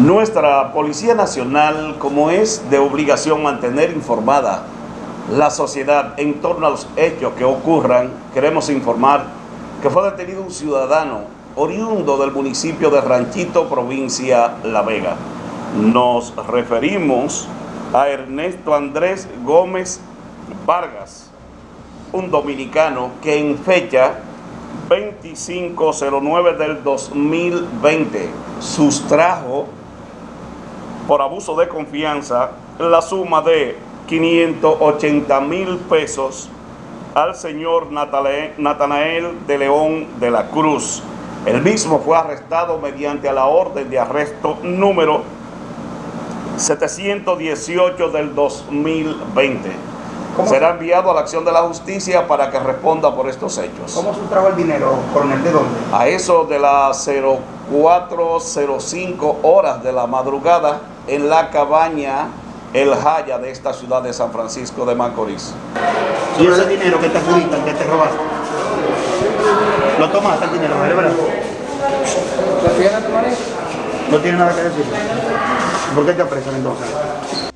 Nuestra Policía Nacional, como es de obligación mantener informada la sociedad en torno a los hechos que ocurran, queremos informar que fue detenido un ciudadano oriundo del municipio de Ranchito, provincia La Vega. Nos referimos a Ernesto Andrés Gómez Vargas, un dominicano que en fecha 2509 del 2020 sustrajo por abuso de confianza la suma de 580 mil pesos al señor Natanael de León de la Cruz. El mismo fue arrestado mediante la orden de arresto número 718 del 2020. Será enviado a la acción de la justicia para que responda por estos hechos. ¿Cómo sustrajo el dinero, coronel? ¿De dónde? A eso de las 0405 horas de la madrugada en la cabaña El Jaya de esta ciudad de San Francisco de Macorís. ¿Y ese dinero que te adjudican, que te robaste? ¿Lo tomaste el dinero, verdad? ¿Lo tiene nada que decir? ¿Por qué te apresan entonces?